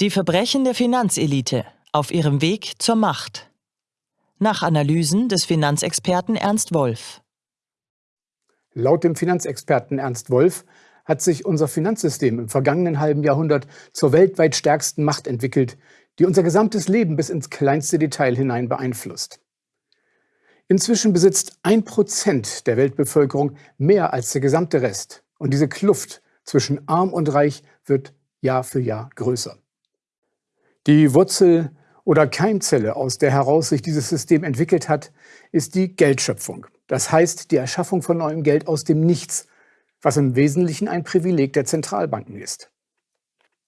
Die Verbrechen der Finanzelite auf ihrem Weg zur Macht. Nach Analysen des Finanzexperten Ernst Wolf. Laut dem Finanzexperten Ernst Wolf hat sich unser Finanzsystem im vergangenen halben Jahrhundert zur weltweit stärksten Macht entwickelt, die unser gesamtes Leben bis ins kleinste Detail hinein beeinflusst. Inzwischen besitzt ein Prozent der Weltbevölkerung mehr als der gesamte Rest. Und diese Kluft zwischen arm und reich wird Jahr für Jahr größer. Die Wurzel oder Keimzelle, aus der heraus sich dieses System entwickelt hat, ist die Geldschöpfung. Das heißt die Erschaffung von neuem Geld aus dem Nichts, was im Wesentlichen ein Privileg der Zentralbanken ist.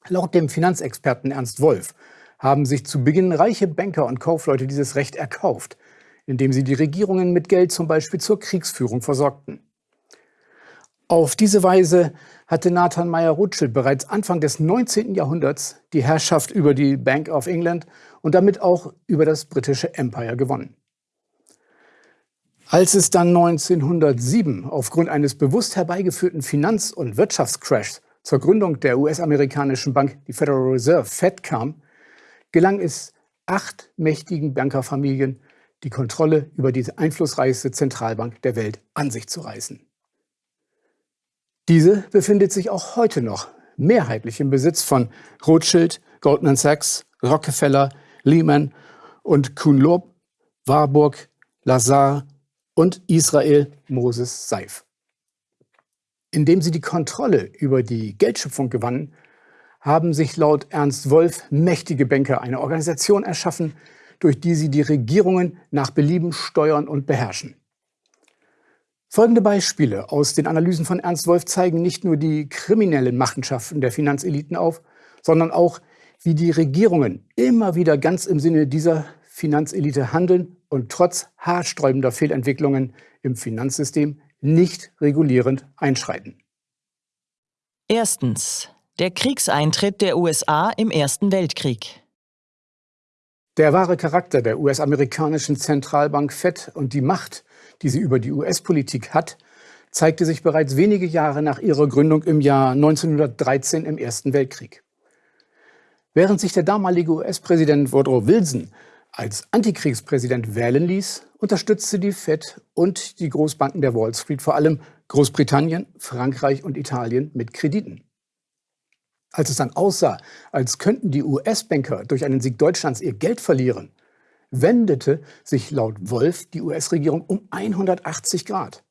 Laut dem Finanzexperten Ernst Wolf haben sich zu Beginn reiche Banker und Kaufleute dieses Recht erkauft, indem sie die Regierungen mit Geld zum Beispiel zur Kriegsführung versorgten. Auf diese Weise hatte Nathan Meyer Rothschild bereits Anfang des 19. Jahrhunderts die Herrschaft über die Bank of England und damit auch über das britische Empire gewonnen. Als es dann 1907 aufgrund eines bewusst herbeigeführten Finanz- und Wirtschaftscrashs zur Gründung der US-amerikanischen Bank, die Federal Reserve Fed, kam, gelang es acht mächtigen Bankerfamilien, die Kontrolle über die einflussreichste Zentralbank der Welt an sich zu reißen. Diese befindet sich auch heute noch mehrheitlich im Besitz von Rothschild, Goldman Sachs, Rockefeller, Lehman und Kuhn-Loeb, Warburg, Lazar und Israel Moses Seif. Indem sie die Kontrolle über die Geldschöpfung gewannen, haben sich laut Ernst Wolf mächtige Banker eine Organisation erschaffen, durch die sie die Regierungen nach Belieben steuern und beherrschen. Folgende Beispiele aus den Analysen von Ernst Wolf zeigen nicht nur die kriminellen Machenschaften der Finanzeliten auf, sondern auch, wie die Regierungen immer wieder ganz im Sinne dieser Finanzelite handeln und trotz haarsträubender Fehlentwicklungen im Finanzsystem nicht regulierend einschreiten. Erstens. Der Kriegseintritt der USA im Ersten Weltkrieg. Der wahre Charakter der US-amerikanischen Zentralbank Fed und die Macht, die sie über die US-Politik hat, zeigte sich bereits wenige Jahre nach ihrer Gründung im Jahr 1913 im Ersten Weltkrieg. Während sich der damalige US-Präsident Woodrow Wilson als Antikriegspräsident wählen ließ, unterstützte die Fed und die Großbanken der Wall Street vor allem Großbritannien, Frankreich und Italien mit Krediten. Als es dann aussah, als könnten die US-Banker durch einen Sieg Deutschlands ihr Geld verlieren, wendete sich laut Wolf die US-Regierung um 180 Grad.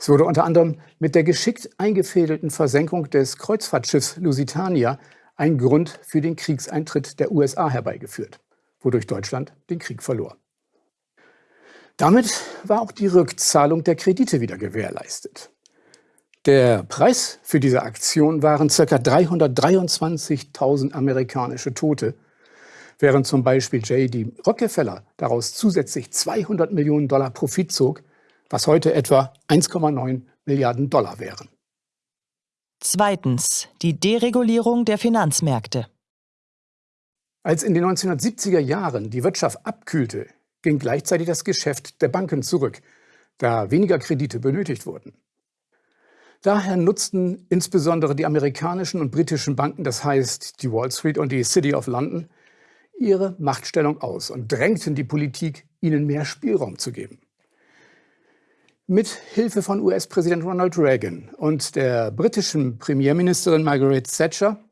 Es wurde unter anderem mit der geschickt eingefädelten Versenkung des Kreuzfahrtschiffs Lusitania ein Grund für den Kriegseintritt der USA herbeigeführt wodurch Deutschland den Krieg verlor. Damit war auch die Rückzahlung der Kredite wieder gewährleistet. Der Preis für diese Aktion waren ca. 323.000 amerikanische Tote, während zum Beispiel J.D. Rockefeller daraus zusätzlich 200 Millionen Dollar Profit zog, was heute etwa 1,9 Milliarden Dollar wären. Zweitens. Die Deregulierung der Finanzmärkte. Als in den 1970er Jahren die Wirtschaft abkühlte, ging gleichzeitig das Geschäft der Banken zurück, da weniger Kredite benötigt wurden. Daher nutzten insbesondere die amerikanischen und britischen Banken, das heißt die Wall Street und die City of London, ihre Machtstellung aus und drängten die Politik, ihnen mehr Spielraum zu geben. Mit Hilfe von US-Präsident Ronald Reagan und der britischen Premierministerin Margaret Thatcher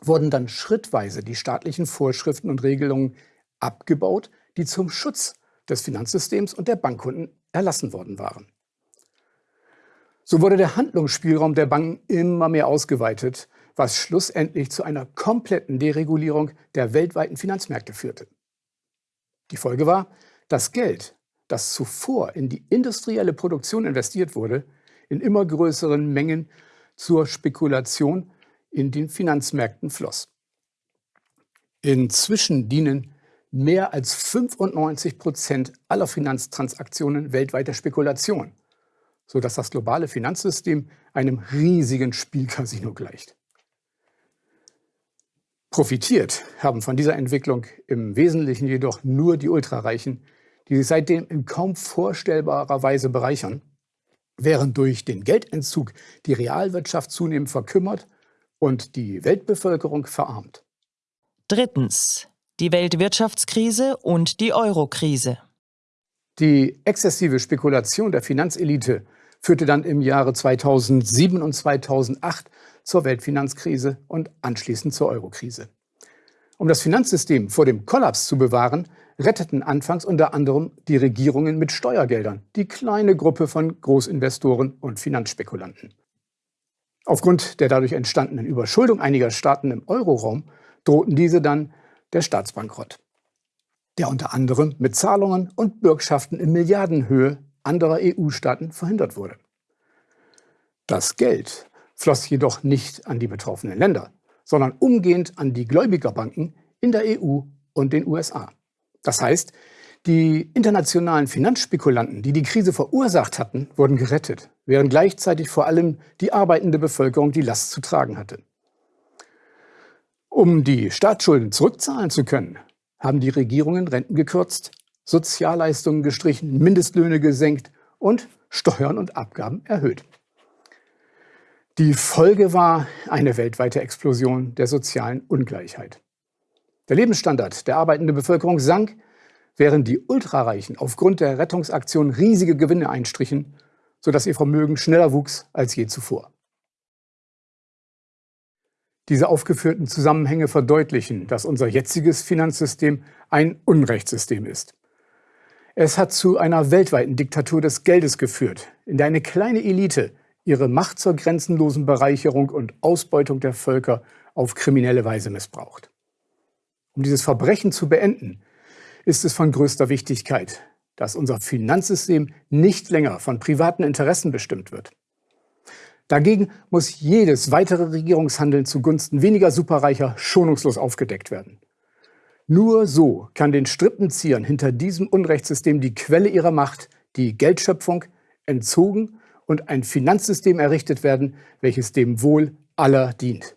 wurden dann schrittweise die staatlichen Vorschriften und Regelungen abgebaut, die zum Schutz des Finanzsystems und der Bankkunden erlassen worden waren. So wurde der Handlungsspielraum der Banken immer mehr ausgeweitet, was schlussendlich zu einer kompletten Deregulierung der weltweiten Finanzmärkte führte. Die Folge war, dass Geld, das zuvor in die industrielle Produktion investiert wurde, in immer größeren Mengen zur Spekulation in den Finanzmärkten floss. Inzwischen dienen mehr als 95 Prozent aller Finanztransaktionen weltweit der Spekulation, sodass das globale Finanzsystem einem riesigen Spielcasino gleicht. Profitiert haben von dieser Entwicklung im Wesentlichen jedoch nur die Ultrareichen, die sich seitdem in kaum vorstellbarer Weise bereichern, während durch den Geldentzug die Realwirtschaft zunehmend verkümmert und die Weltbevölkerung verarmt. Drittens. Die Weltwirtschaftskrise und die Eurokrise. Die exzessive Spekulation der Finanzelite führte dann im Jahre 2007 und 2008 zur Weltfinanzkrise und anschließend zur Eurokrise. Um das Finanzsystem vor dem Kollaps zu bewahren, retteten anfangs unter anderem die Regierungen mit Steuergeldern die kleine Gruppe von Großinvestoren und Finanzspekulanten. Aufgrund der dadurch entstandenen Überschuldung einiger Staaten im Euroraum drohten diese dann der Staatsbankrott, der unter anderem mit Zahlungen und Bürgschaften in Milliardenhöhe anderer EU-Staaten verhindert wurde. Das Geld floss jedoch nicht an die betroffenen Länder, sondern umgehend an die Gläubigerbanken in der EU und den USA. Das heißt, die internationalen Finanzspekulanten, die die Krise verursacht hatten, wurden gerettet, während gleichzeitig vor allem die arbeitende Bevölkerung die Last zu tragen hatte. Um die Staatsschulden zurückzahlen zu können, haben die Regierungen Renten gekürzt, Sozialleistungen gestrichen, Mindestlöhne gesenkt und Steuern und Abgaben erhöht. Die Folge war eine weltweite Explosion der sozialen Ungleichheit. Der Lebensstandard der arbeitenden Bevölkerung sank, während die Ultrareichen aufgrund der Rettungsaktion riesige Gewinne einstrichen, sodass ihr Vermögen schneller wuchs als je zuvor. Diese aufgeführten Zusammenhänge verdeutlichen, dass unser jetziges Finanzsystem ein Unrechtssystem ist. Es hat zu einer weltweiten Diktatur des Geldes geführt, in der eine kleine Elite ihre Macht zur grenzenlosen Bereicherung und Ausbeutung der Völker auf kriminelle Weise missbraucht. Um dieses Verbrechen zu beenden, ist es von größter Wichtigkeit, dass unser Finanzsystem nicht länger von privaten Interessen bestimmt wird. Dagegen muss jedes weitere Regierungshandeln zugunsten weniger Superreicher schonungslos aufgedeckt werden. Nur so kann den Strippenziehern hinter diesem Unrechtssystem die Quelle ihrer Macht, die Geldschöpfung, entzogen und ein Finanzsystem errichtet werden, welches dem Wohl aller dient.